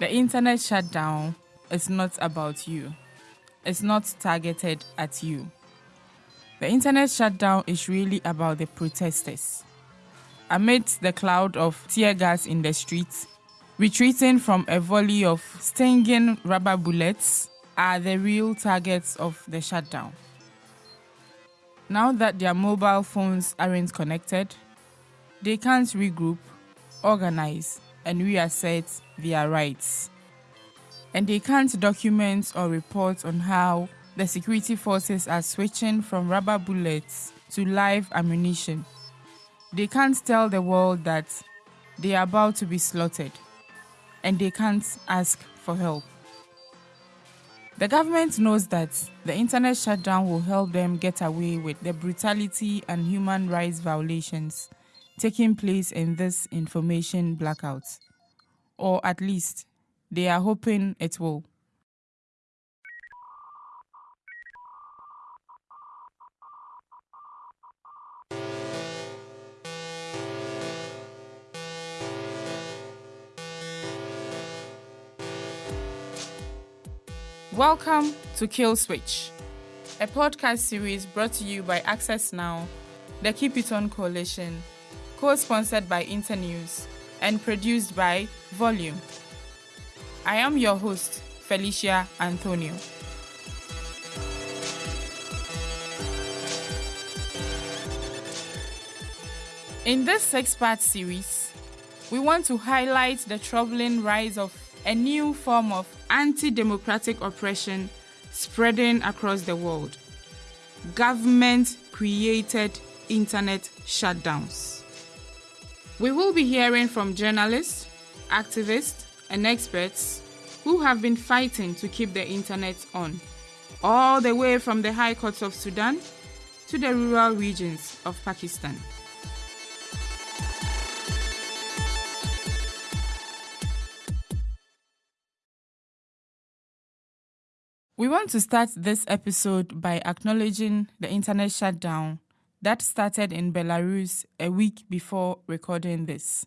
The internet shutdown is not about you. It's not targeted at you. The internet shutdown is really about the protesters. Amidst the cloud of tear gas in the streets, retreating from a volley of stinging rubber bullets are the real targets of the shutdown. Now that their mobile phones aren't connected, they can't regroup, organize, and reassert their rights. And they can't document or report on how the security forces are switching from rubber bullets to live ammunition. They can't tell the world that they are about to be slaughtered, and they can't ask for help. The government knows that the internet shutdown will help them get away with the brutality and human rights violations taking place in this information blackout. Or at least, they are hoping it will. Welcome to Kill Switch, a podcast series brought to you by Access Now, the Keep It On Coalition, co sponsored by Internews, and produced by Volume. I am your host, Felicia Anthonio. In this six part series, we want to highlight the troubling rise of a new form of anti democratic oppression spreading across the world government created internet shutdowns. We will be hearing from journalists, activists, and experts who have been fighting to keep the internet on, all the way from the high courts of Sudan to the rural regions of Pakistan. We want to start this episode by acknowledging the internet shutdown that started in Belarus a week before recording this.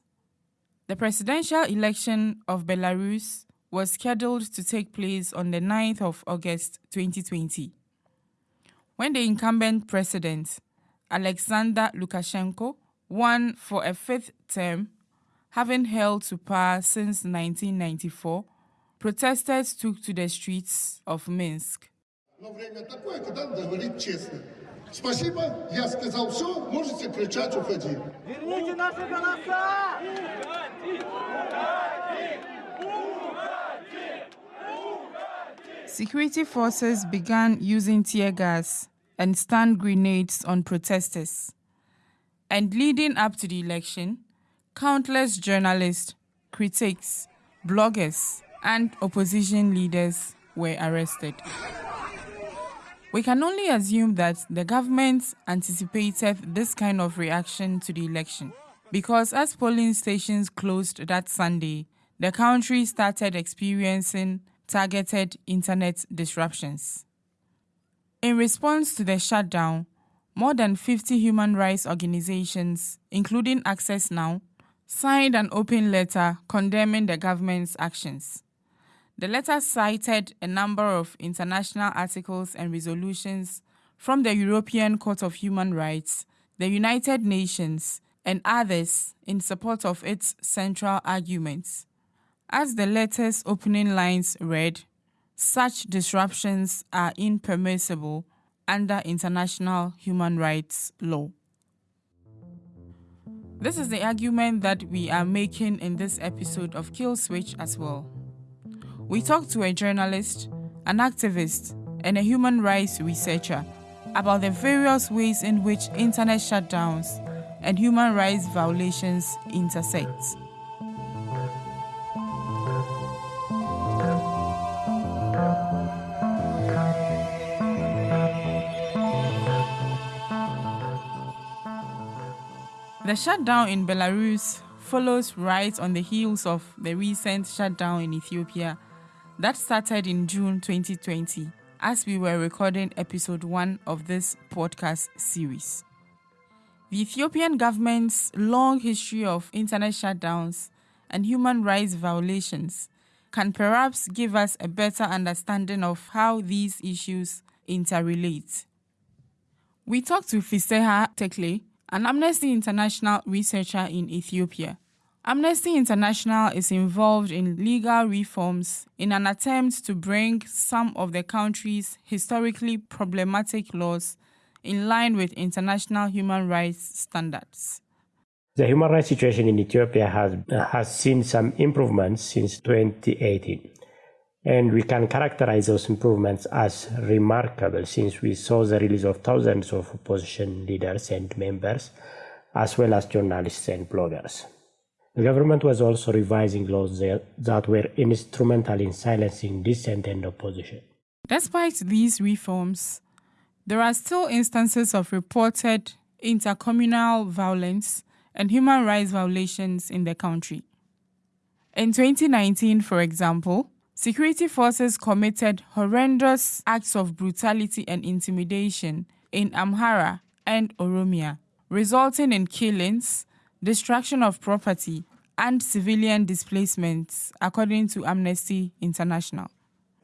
The presidential election of Belarus was scheduled to take place on the 9th of August 2020. When the incumbent president, Alexander Lukashenko, won for a fifth term, having held to power since 1994, protesters took to the streets of Minsk. Спасибо, я сказал все, можете кричать, уходи. Верните наши голоса! Security forces began using tear gas and stun grenades on protesters. And leading up to the election, countless journalists, critics, bloggers, and opposition leaders were arrested. We can only assume that the government anticipated this kind of reaction to the election because as polling stations closed that Sunday, the country started experiencing targeted internet disruptions. In response to the shutdown, more than 50 human rights organizations, including Access Now, signed an open letter condemning the government's actions. The letter cited a number of international articles and resolutions from the European Court of Human Rights, the United Nations, and others in support of its central arguments. As the letter's opening lines read, such disruptions are impermissible under international human rights law. This is the argument that we are making in this episode of Kill Switch as well. We talked to a journalist, an activist, and a human rights researcher about the various ways in which internet shutdowns and human rights violations intersect. The shutdown in Belarus follows right on the heels of the recent shutdown in Ethiopia that started in June 2020 as we were recording episode 1 of this podcast series. The Ethiopian government's long history of internet shutdowns and human rights violations can perhaps give us a better understanding of how these issues interrelate. We talked to Fiseha Tekle, an Amnesty International researcher in Ethiopia. Amnesty International is involved in legal reforms in an attempt to bring some of the country's historically problematic laws in line with international human rights standards. The human rights situation in Ethiopia has, has seen some improvements since 2018. And we can characterize those improvements as remarkable since we saw the release of thousands of opposition leaders and members, as well as journalists and bloggers. The government was also revising laws that were instrumental in silencing dissent and opposition. Despite these reforms, there are still instances of reported intercommunal violence and human rights violations in the country. In 2019, for example, security forces committed horrendous acts of brutality and intimidation in Amhara and Oromia, resulting in killings, destruction of property, and civilian displacements, according to Amnesty International.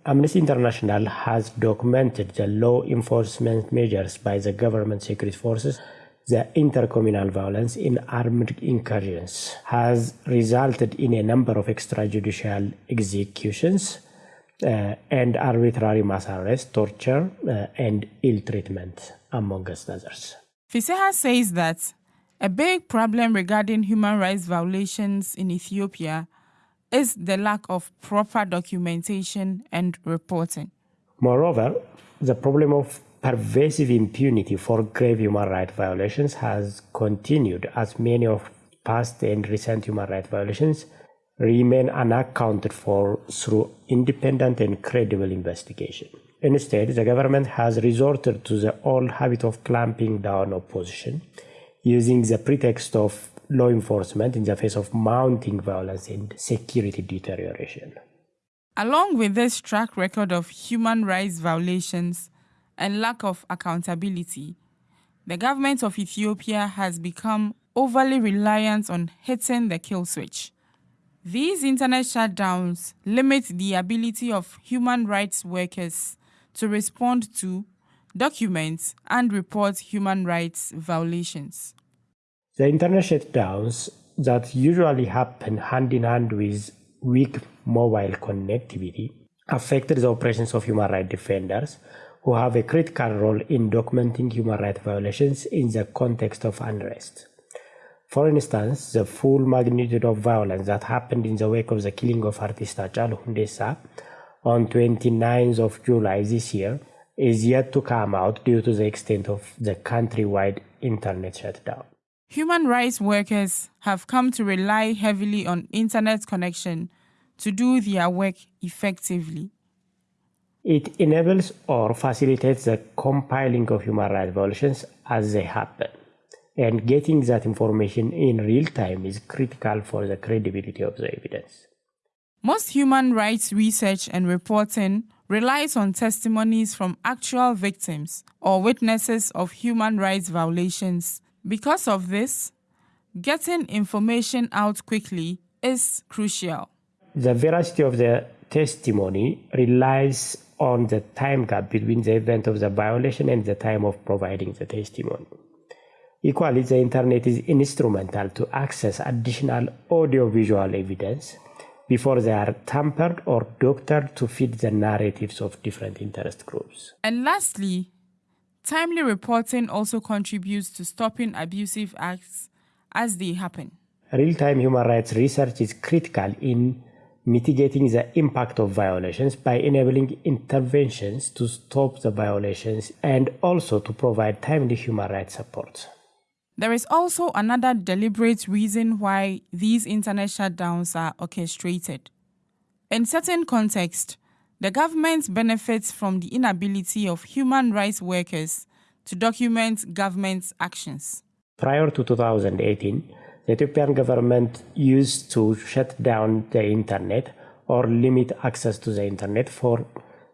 Amnesty International has documented the law enforcement measures by the government security forces the intercommunal violence in armed incursions has resulted in a number of extrajudicial executions uh, and arbitrary mass arrest, torture, uh, and ill treatment, among others. Fiseha says that a big problem regarding human rights violations in Ethiopia is the lack of proper documentation and reporting. Moreover, the problem of pervasive impunity for grave human rights violations has continued as many of past and recent human rights violations remain unaccounted for through independent and credible investigation. Instead, the government has resorted to the old habit of clamping down opposition, using the pretext of law enforcement in the face of mounting violence and security deterioration. Along with this track record of human rights violations, and lack of accountability, the government of Ethiopia has become overly reliant on hitting the kill switch. These internet shutdowns limit the ability of human rights workers to respond to, document, and report human rights violations. The internet shutdowns that usually happen hand in hand with weak mobile connectivity affected the operations of human rights defenders who have a critical role in documenting human rights violations in the context of unrest. For instance, the full magnitude of violence that happened in the wake of the killing of artist Hachalu Hundessa on 29th of July this year is yet to come out due to the extent of the countrywide internet shutdown. Human rights workers have come to rely heavily on internet connection to do their work effectively. It enables or facilitates the compiling of human rights violations as they happen. And getting that information in real time is critical for the credibility of the evidence. Most human rights research and reporting relies on testimonies from actual victims or witnesses of human rights violations. Because of this, getting information out quickly is crucial. The veracity of the testimony relies on the time gap between the event of the violation and the time of providing the testimony. Equally, the internet is instrumental to access additional audiovisual evidence before they are tampered or doctored to fit the narratives of different interest groups. And lastly, timely reporting also contributes to stopping abusive acts as they happen. Real time human rights research is critical in mitigating the impact of violations by enabling interventions to stop the violations and also to provide timely human rights support. There is also another deliberate reason why these internet shutdowns are orchestrated. In certain contexts, the government benefits from the inability of human rights workers to document government's actions. Prior to 2018, the Ethiopian government used to shut down the internet or limit access to the internet for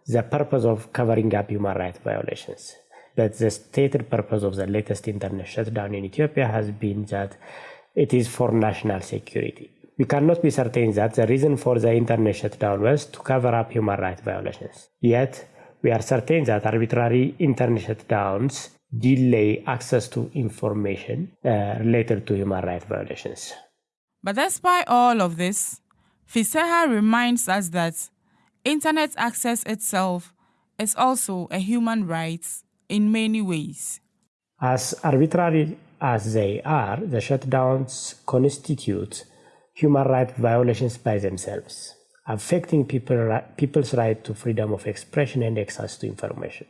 the purpose of covering up human rights violations. But the stated purpose of the latest internet shutdown in Ethiopia has been that it is for national security. we cannot be certain that the reason for the internet shutdown was to cover up human rights violations. Yet, we are certain that arbitrary internet shutdowns delay access to information uh, related to human rights violations. But despite all of this, Fiseha reminds us that internet access itself is also a human right in many ways. As arbitrary as they are, the shutdowns constitute human rights violations by themselves, affecting people, people's right to freedom of expression and access to information.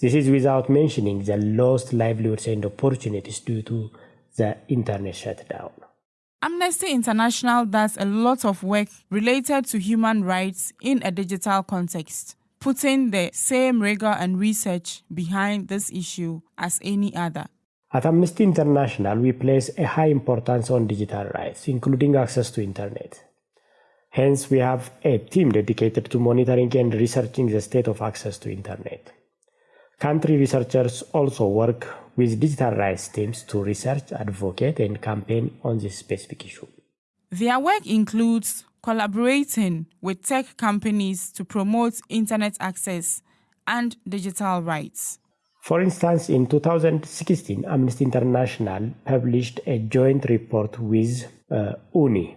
This is without mentioning the lost livelihoods and opportunities due to the internet shutdown. Amnesty International does a lot of work related to human rights in a digital context, putting the same rigor and research behind this issue as any other. At Amnesty International, we place a high importance on digital rights, including access to internet. Hence, we have a team dedicated to monitoring and researching the state of access to internet. Country researchers also work with digital rights teams to research, advocate, and campaign on this specific issue. Their work includes collaborating with tech companies to promote internet access and digital rights. For instance, in 2016, Amnesty International published a joint report with uh, OONI.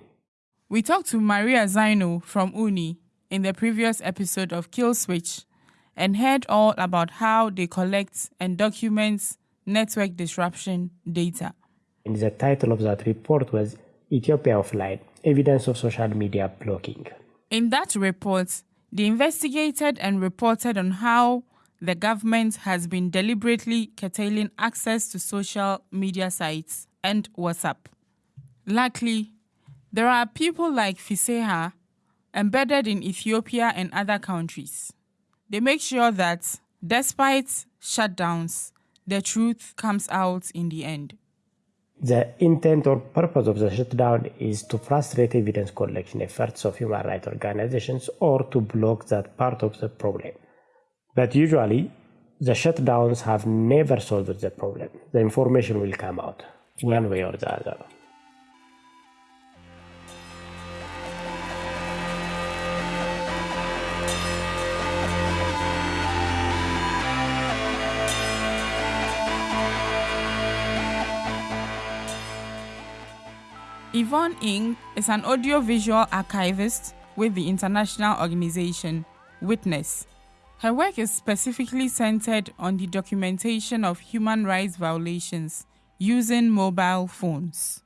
We talked to Maria Xynou from OONI in the previous episode of Kill Switch and heard all about how they collect and document network disruption data. And the title of that report was Ethiopia Offline Evidence of Social Media Blocking. In that report, they investigated and reported on how the government has been deliberately curtailing access to social media sites and WhatsApp. Luckily, there are people like Fiseha embedded in Ethiopia and other countries. They make sure that despite shutdowns, the truth comes out in the end. The intent or purpose of the shutdown is to frustrate evidence collection efforts of human rights organizations or to block that part of the problem. But usually, the shutdowns have never solved the problem. The information will come out one way or the other. Yvonne Ng is an audiovisual archivist with the international organization Witness. Her work is specifically centered on the documentation of human rights violations using mobile phones.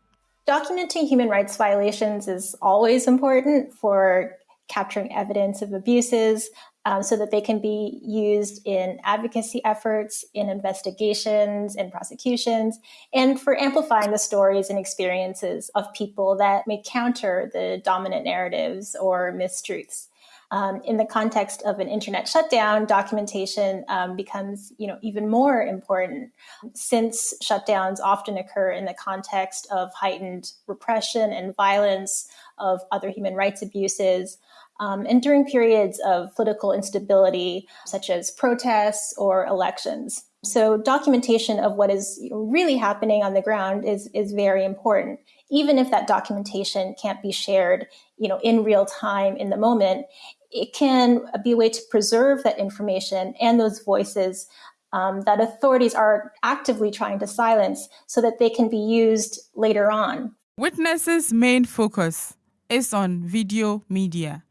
Documenting human rights violations is always important for capturing evidence of abuses, um, so that they can be used in advocacy efforts, in investigations, in prosecutions, and for amplifying the stories and experiences of people that may counter the dominant narratives or mistruths. Um, in the context of an internet shutdown, documentation um, becomes, you know, even more important since shutdowns often occur in the context of heightened repression and violence, of other human rights abuses, um, and during periods of political instability, such as protests or elections. So, documentation of what is really happening on the ground is, is very important. Even if that documentation can't be shared, you know, in real time in the moment, it can be a way to preserve that information and those voices um, that authorities are actively trying to silence so that they can be used later on. Witnesses' main focus is on video media.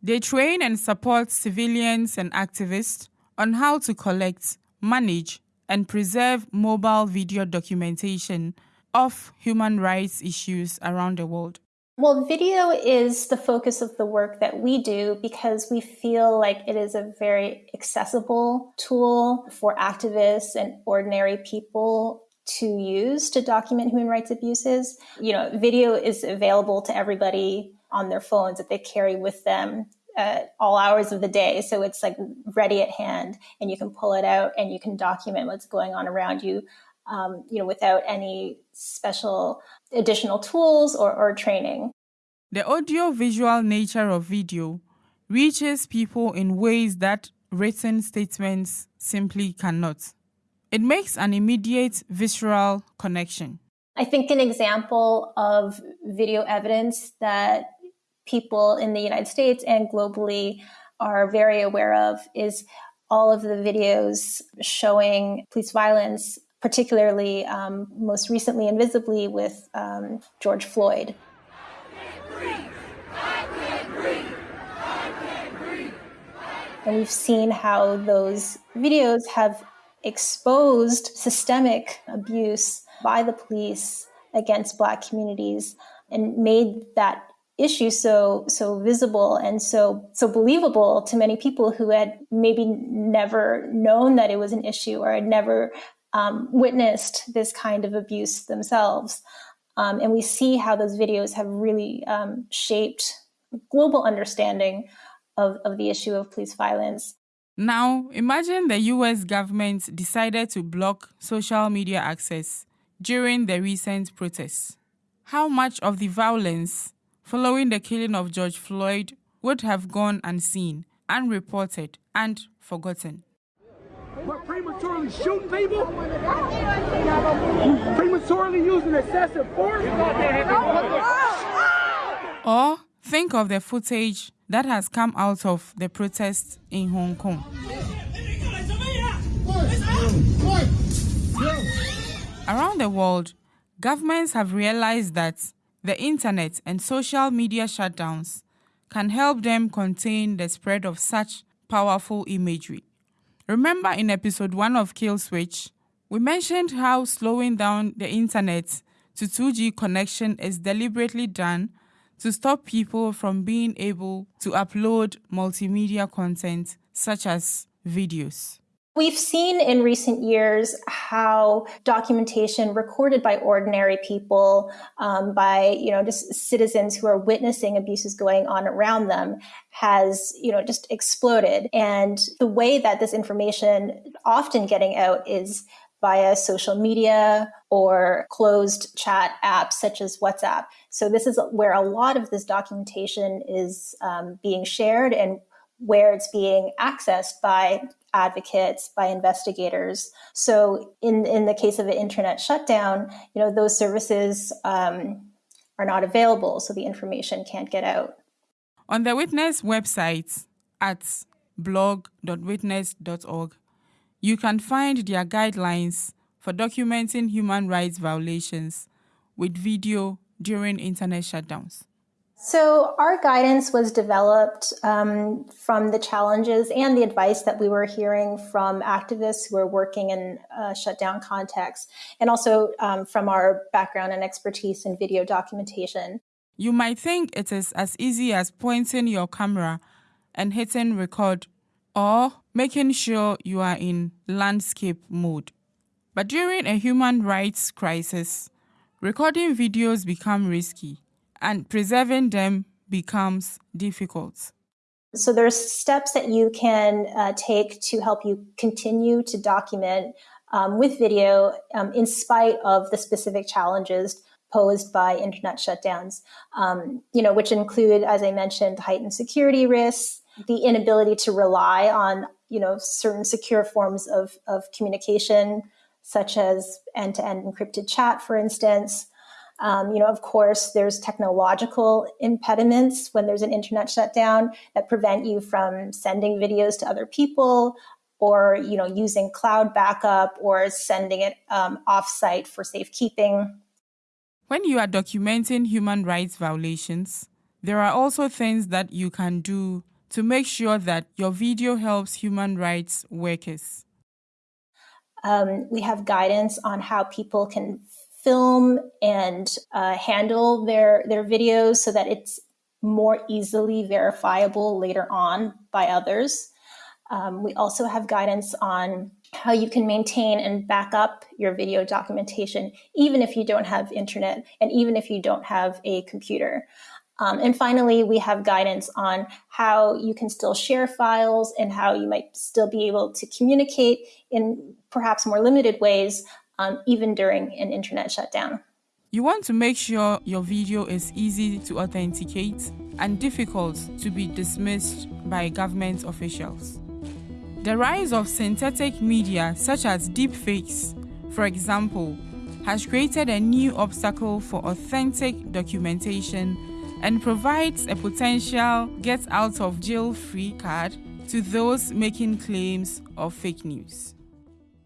They train and support civilians and activists on how to collect, manage, and preserve mobile video documentation of human rights issues around the world. Well, video is the focus of the work that we do because we feel like it is a very accessible tool for activists and ordinary people to use to document human rights abuses. You know, video is available to everybody on their phones that they carry with them at all hours of the day. So it's like ready at hand, and you can pull it out and you can document what's going on around you, um, you know, without any special additional tools or, or training. The audio visual nature of video reaches people in ways that written statements simply cannot. It makes an immediate visceral connection. I think an example of video evidence that people in the United States and globally are very aware of is all of the videos showing police violence, particularly um, most recently and visibly with um, George Floyd. And we've seen how those videos have exposed systemic abuse by the police against Black communities and made that issue so so visible and so so believable to many people who had maybe never known that it was an issue or had never um, witnessed this kind of abuse themselves. Um, and we see how those videos have really um, shaped global understanding of, of the issue of police violence. Now, imagine the US government decided to block social media access during the recent protests. How much of the violence following the killing of George Floyd would have gone unseen, unreported, and forgotten? We're prematurely shooting people? Prematurely using excessive force? Or think of the footage that has come out of the protests in Hong Kong. Around the world, governments have realized that the internet and social media shutdowns can help them contain the spread of such powerful imagery. Remember in episode 1 of Kill Switch, we mentioned how slowing down the internet to 2G connection is deliberately done to stop people from being able to upload multimedia content such as videos. We've seen in recent years how documentation recorded by ordinary people, um, by you know just citizens who are witnessing abuses going on around them, has you know just exploded. And the way that this information often getting out is via social media or closed chat apps such as WhatsApp. So this is where a lot of this documentation is um, being shared and where it's being accessed by advocates, by investigators. So in, in the case of an internet shutdown, you know, those services um, are not available, so the information can't get out. On the Witness website at blog.witness.org, you can find their guidelines for documenting human rights violations with video during internet shutdowns. So, our guidance was developed um, from the challenges and the advice that we were hearing from activists who are working in a shutdown context, and also um, from our background and expertise in video documentation. You might think it is as easy as pointing your camera and hitting record, or making sure you are in landscape mode. But during a human rights crisis, recording videos become risky and preserving them becomes difficult. So there's steps that you can uh, take to help you continue to document um, with video um, in spite of the specific challenges posed by internet shutdowns, um, you know, which include, as I mentioned, heightened security risks, the inability to rely on, you know, certain secure forms of, of communication, such as end-to-end encrypted chat, for instance, um, you know, of course, there's technological impediments when there's an internet shutdown that prevent you from sending videos to other people or, you know, using cloud backup or sending it um, offsite for safekeeping. When you are documenting human rights violations, there are also things that you can do to make sure that your video helps human rights workers. Um, we have guidance on how people can film and uh, handle their their videos so that it's more easily verifiable later on by others. Um, we also have guidance on how you can maintain and back up your video documentation, even if you don't have internet and even if you don't have a computer. Um, and finally, we have guidance on how you can still share files and how you might still be able to communicate in perhaps more limited ways um, even during an internet shutdown. You want to make sure your video is easy to authenticate and difficult to be dismissed by government officials. The rise of synthetic media such as deepfakes, for example, has created a new obstacle for authentic documentation and provides a potential get out of jail free card to those making claims of fake news.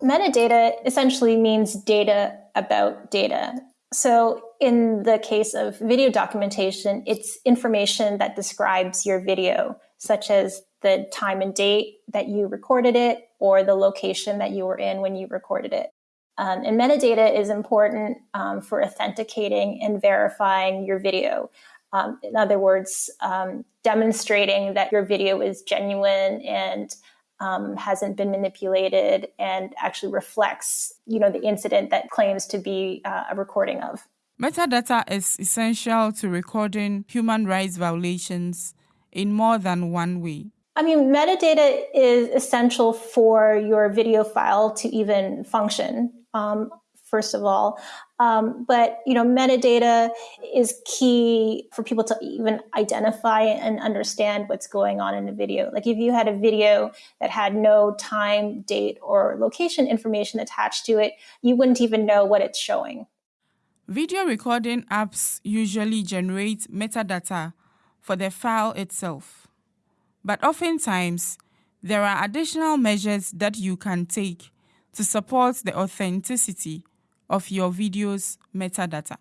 Metadata essentially means data about data. So, in the case of video documentation, it's information that describes your video, such as the time and date that you recorded it or the location that you were in when you recorded it. Um, and metadata is important um, for authenticating and verifying your video. Um, in other words, um, demonstrating that your video is genuine and um, hasn't been manipulated and actually reflects, you know, the incident that claims to be uh, a recording of. Metadata is essential to recording human rights violations in more than one way. I mean, metadata is essential for your video file to even function. Um, first of all. Um, but you know, metadata is key for people to even identify and understand what's going on in a video. Like if you had a video that had no time, date, or location information attached to it, you wouldn't even know what it's showing. Video recording apps usually generate metadata for the file itself. But oftentimes, there are additional measures that you can take to support the authenticity of your video's metadata?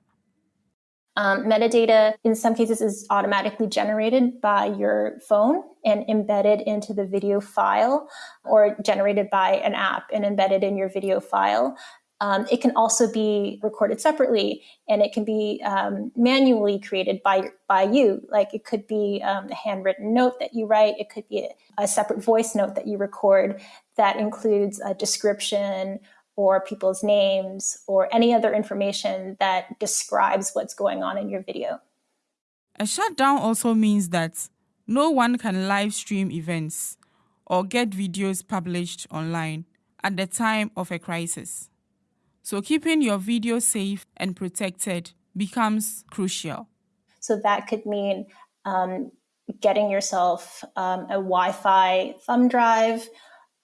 Um, metadata, in some cases, is automatically generated by your phone and embedded into the video file, or generated by an app and embedded in your video file. Um, it can also be recorded separately, and it can be um, manually created by by you. Like it could be um, a handwritten note that you write. It could be a, a separate voice note that you record that includes a description or people's names or any other information that describes what's going on in your video. A shutdown also means that no one can live stream events or get videos published online at the time of a crisis. So, keeping your video safe and protected becomes crucial. So, that could mean um, getting yourself um, a Wi Fi thumb drive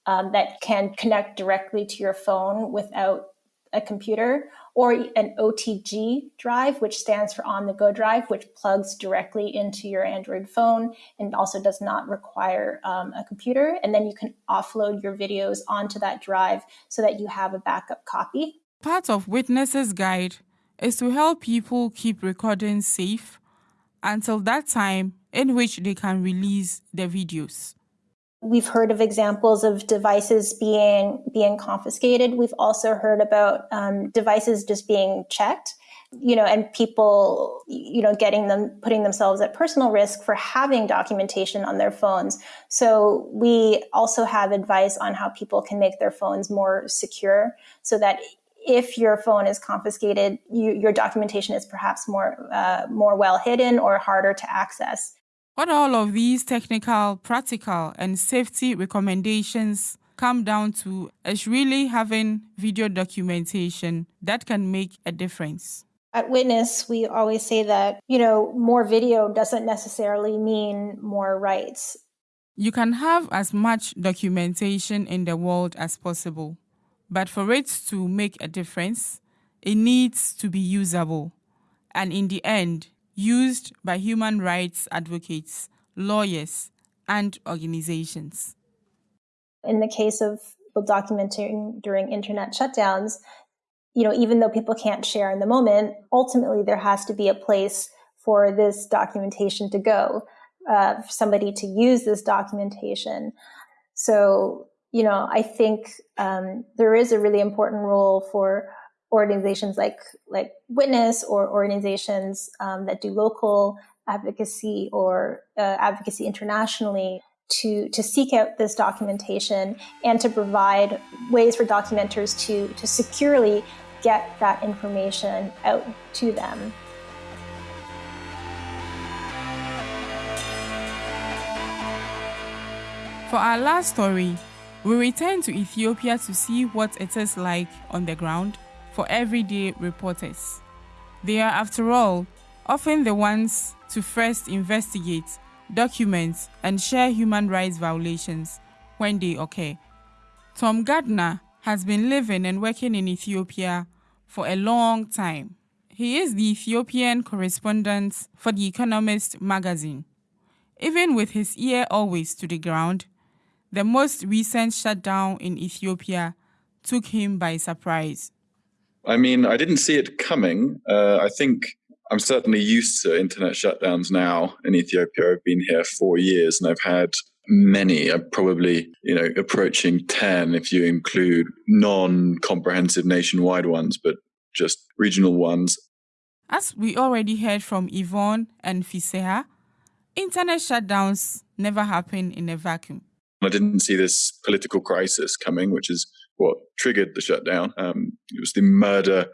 um, that can connect directly to your phone without a computer, or an OTG drive, which stands for on the go drive, which plugs directly into your Android phone and also does not require um, a computer. And then you can offload your videos onto that drive so that you have a backup copy. Part of Witness's Guide is to help people keep recordings safe until that time in which they can release their videos. We've heard of examples of devices being being confiscated. We've also heard about um, devices just being checked, you know, and people, you know, getting them putting themselves at personal risk for having documentation on their phones. So we also have advice on how people can make their phones more secure, so that if your phone is confiscated, you, your documentation is perhaps more uh, more well hidden or harder to access. What all of these technical, practical, and safety recommendations come down to is really having video documentation that can make a difference. At Witness, we always say that, you know, more video doesn't necessarily mean more rights. You can have as much documentation in the world as possible, but for it to make a difference, it needs to be usable. And in the end, used by human rights advocates, lawyers, and organizations. In the case of documenting during internet shutdowns, you know, even though people can't share in the moment, ultimately there has to be a place for this documentation to go, uh, for somebody to use this documentation. So, you know, I think um, there is a really important role for organizations like like Witness or organizations um, that do local advocacy or uh, advocacy internationally to to seek out this documentation and to provide ways for documenters to to securely get that information out to them. For our last story, we return to Ethiopia to see what it is like on the ground for everyday reporters. They are, after all, often the ones to first investigate, document, and share human rights violations when they occur. Tom Gardner has been living and working in Ethiopia for a long time. He is the Ethiopian correspondent for The Economist magazine. Even with his ear always to the ground, the most recent shutdown in Ethiopia took him by surprise. I mean, I didn't see it coming. Uh, I think I'm certainly used to internet shutdowns now in Ethiopia. I've been here four years and I've had many, uh, probably, you know, approaching 10 if you include non comprehensive nationwide ones, but just regional ones. As we already heard from Yvonne and Fiseha, internet shutdowns never happen in a vacuum. I didn't see this political crisis coming, which is what triggered the shutdown. Um, it was the murder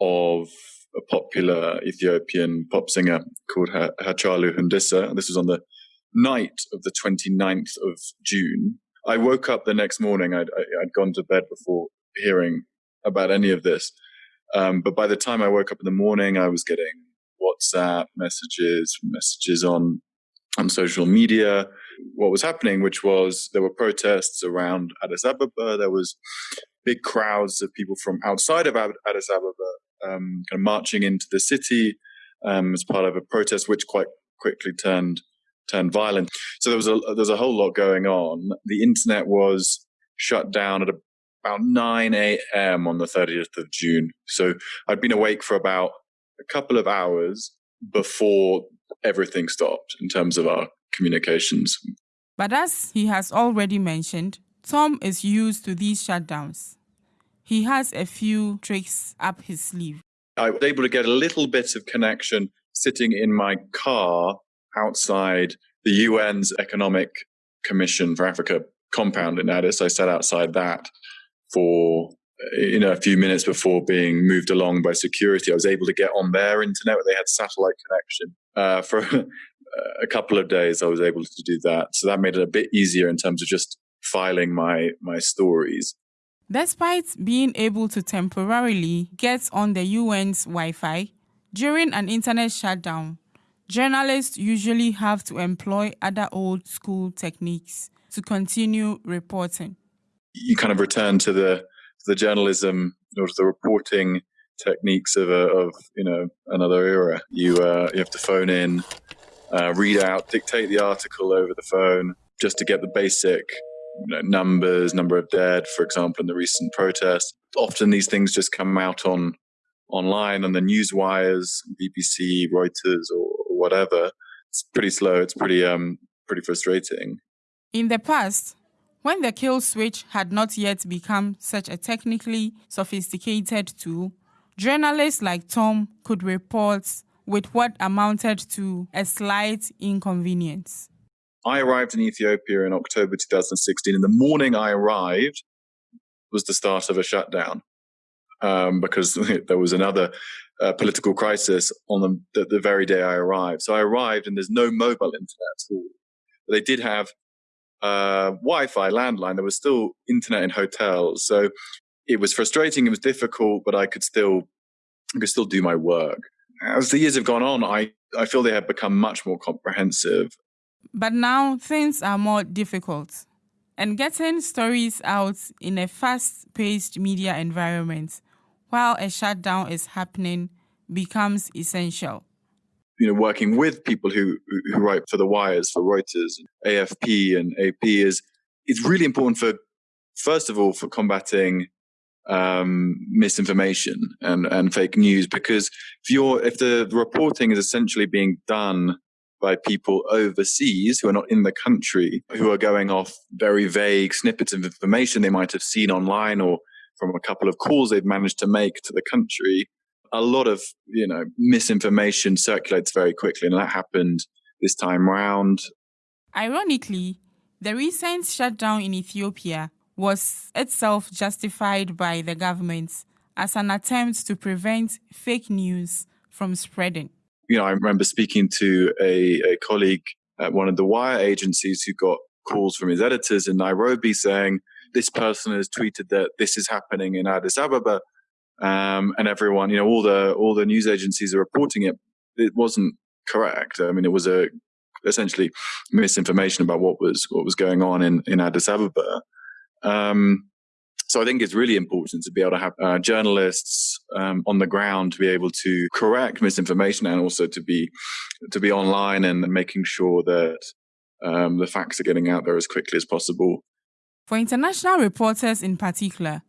of a popular Ethiopian pop singer called Hachalu Hundessa. This was on the night of the 29th of June. I woke up the next morning. I'd, I'd gone to bed before hearing about any of this. Um, but by the time I woke up in the morning, I was getting WhatsApp messages, messages on on social media, what was happening, which was there were protests around Addis Ababa. There was big crowds of people from outside of Addis Ababa um, kind of marching into the city um, as part of a protest, which quite quickly turned turned violent. So there was a there was a whole lot going on. The internet was shut down at about 9 a.m. on the 30th of June. So I'd been awake for about a couple of hours before everything stopped in terms of our communications. But as he has already mentioned, Tom is used to these shutdowns. He has a few tricks up his sleeve. I was able to get a little bit of connection sitting in my car outside the UN's Economic Commission for Africa compound in Addis. I sat outside that for you know a few minutes before being moved along by security. I was able to get on their internet they had satellite connection uh, for a couple of days. I was able to do that, so that made it a bit easier in terms of just filing my my stories. Despite being able to temporarily get on the UN's Wi-Fi during an internet shutdown, journalists usually have to employ other old school techniques to continue reporting. You kind of return to the the journalism or the reporting techniques of a, of you know another era. You uh, you have to phone in, uh, read out, dictate the article over the phone just to get the basic you know, numbers, number of dead, for example, in the recent protests. Often these things just come out on online on the news wires, BBC, Reuters, or, or whatever. It's pretty slow. It's pretty um pretty frustrating. In the past, when the kill switch had not yet become such a technically sophisticated tool, journalists like Tom could report with what amounted to a slight inconvenience. I arrived in Ethiopia in October 2016. In the morning I arrived was the start of a shutdown um, because there was another uh, political crisis on the, the, the, very day I arrived. So I arrived and there's no mobile internet at all. But they did have uh, Wi-Fi landline. There was still internet in hotels, so it was frustrating. It was difficult, but I could still I could still do my work. As the years have gone on, I I feel they have become much more comprehensive. But now things are more difficult, and getting stories out in a fast-paced media environment while a shutdown is happening becomes essential you know, working with people who who write for the wires, for Reuters, AFP, and AP is it's really important for first of all for combating um, misinformation and and fake news because if you're if the reporting is essentially being done by people overseas who are not in the country who are going off very vague snippets of information they might have seen online or from a couple of calls they've managed to make to the country a lot of you know misinformation circulates very quickly, and that happened this time round. Ironically, the recent shutdown in Ethiopia was itself justified by the government as an attempt to prevent fake news from spreading. You know, I remember speaking to a, a colleague at one of the wire agencies who got calls from his editors in Nairobi saying, This person has tweeted that this is happening in Addis Ababa um, and everyone, you know, all the all the news agencies are reporting it. It wasn't correct. I mean, it was a essentially misinformation about what was what was going on in in Addis Ababa. Um, So I think it's really important to be able to have uh, journalists um, on the ground to be able to correct misinformation and also to be to be online and making sure that um, the facts are getting out there as quickly as possible. For international reporters in particular,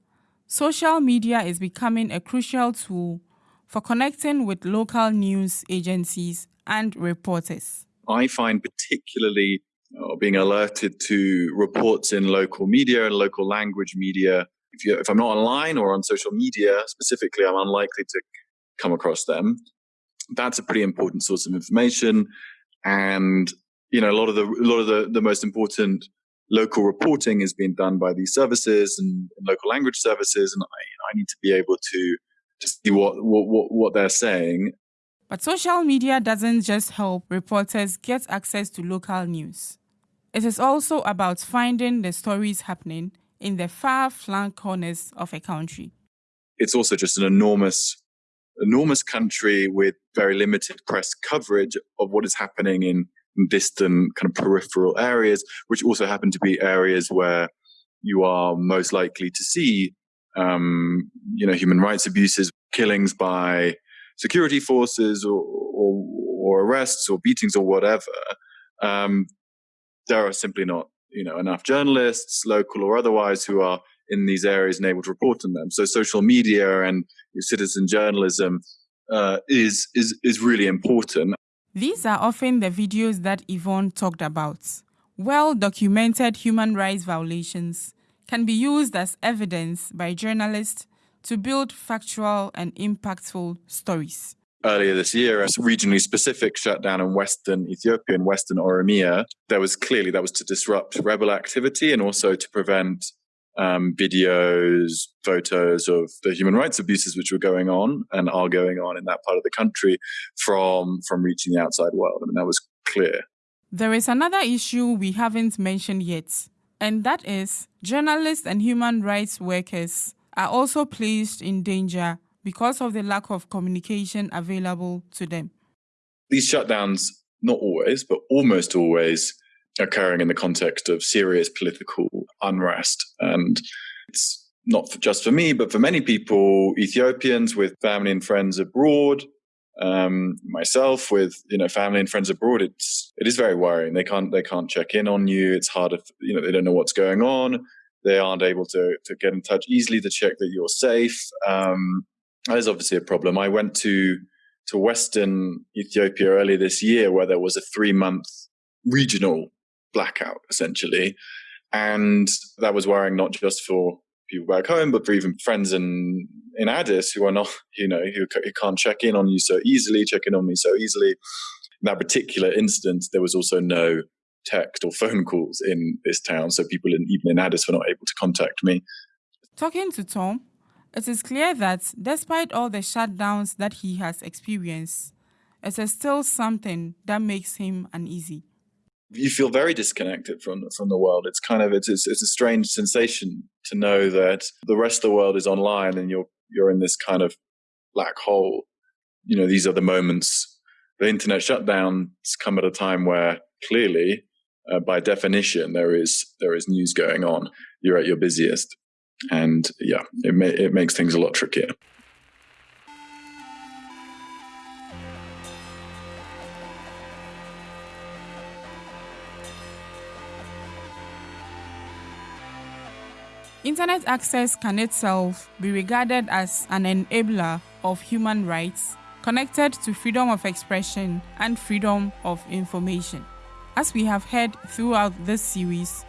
social media is becoming a crucial tool for connecting with local news agencies and reporters. I find particularly uh, being alerted to reports in local media and local language media. If, you, if I'm not online or on social media specifically, I'm unlikely to come across them. That's a pretty important source of information. And, you know, a lot of the, a lot of the, the most important local reporting is being done by these services and, and local language services. And I, I need to be able to, to see what, what, what they're saying but social media doesn't just help reporters get access to local news. It is also about finding the stories happening in the far flung corners of a country. It's also just an enormous, enormous country with very limited press coverage of what is happening in distant kind of peripheral areas, which also happen to be areas where you are most likely to see, um, you know, human rights abuses, killings by security forces or, or, or arrests or beatings or whatever, um, there are simply not you know enough journalists, local or otherwise, who are in these areas and able to report on them. So social media and citizen journalism uh, is is is really important. These are often the videos that Yvonne talked about. Well documented human rights violations can be used as evidence by journalists to build factual and impactful stories. Earlier this year, a regionally specific shutdown in Western Ethiopia and Western Oromia, there was clearly that was to disrupt rebel activity and also to prevent um, videos, photos of the human rights abuses which were going on and are going on in that part of the country from from reaching the outside world. I mean, that was clear. There is another issue we haven't mentioned yet, and that is journalists and human rights workers are also placed in danger because of the lack of communication available to them. These shutdowns, not always, but almost always, occurring in the context of serious political unrest. And it's not just for me, but for many people, Ethiopians with family and friends abroad, um, myself with you know family and friends abroad, it's it is very worrying. They can't they can't check in on you. It's harder, you know, they don't know what's going on they aren't able to to get in touch easily to check that you're safe. Um, that is obviously a problem. I went to to Western Ethiopia earlier this year, where there was a three month regional blackout, essentially, and that was worrying not just for people back home, but for even friends in in Addis who are not, you know, who, who can't check in on you so easily, check in on me so easily. In that particular instance, there was also no text or phone calls in this town, so people in, even in Addis were not able to contact me. Talking to Tom, it is clear that despite all the shutdowns that he has experienced, it is still something that makes him uneasy. You feel very disconnected from from the world. It's kind of it's, it's a strange sensation to know that the rest of the world is online and you're you're in this kind of black hole. You know, these are the moments. The internet shutdowns come at a time where clearly uh, by definition, there is there is news going on. You're at your busiest, and yeah, it ma- it makes things a lot trickier. Internet access can itself be regarded as an enabler of human rights connected to freedom of expression and freedom of information. As we have heard throughout this series,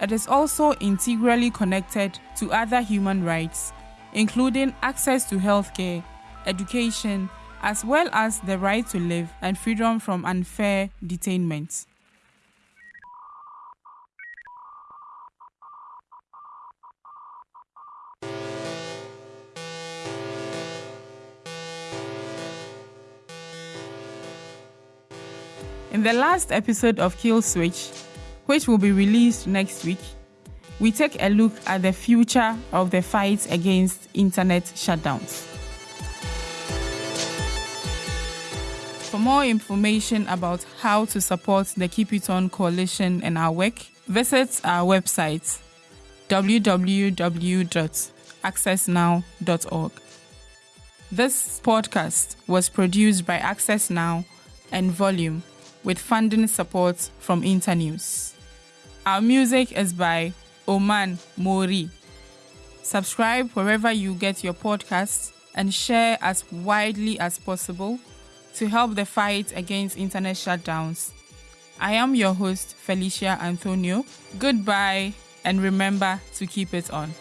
it is also integrally connected to other human rights, including access to healthcare, education, as well as the right to live and freedom from unfair detainment. In the last episode of Kill Switch, which will be released next week, we take a look at the future of the fight against internet shutdowns. For more information about how to support the Keep It On Coalition and our work, visit our website www.accessnow.org. This podcast was produced by Access Now and Volume with funding support from Internews. Our music is by Oman Mori. Subscribe wherever you get your podcasts and share as widely as possible to help the fight against internet shutdowns. I am your host, Felicia Anthonio. Goodbye, and remember to keep it on.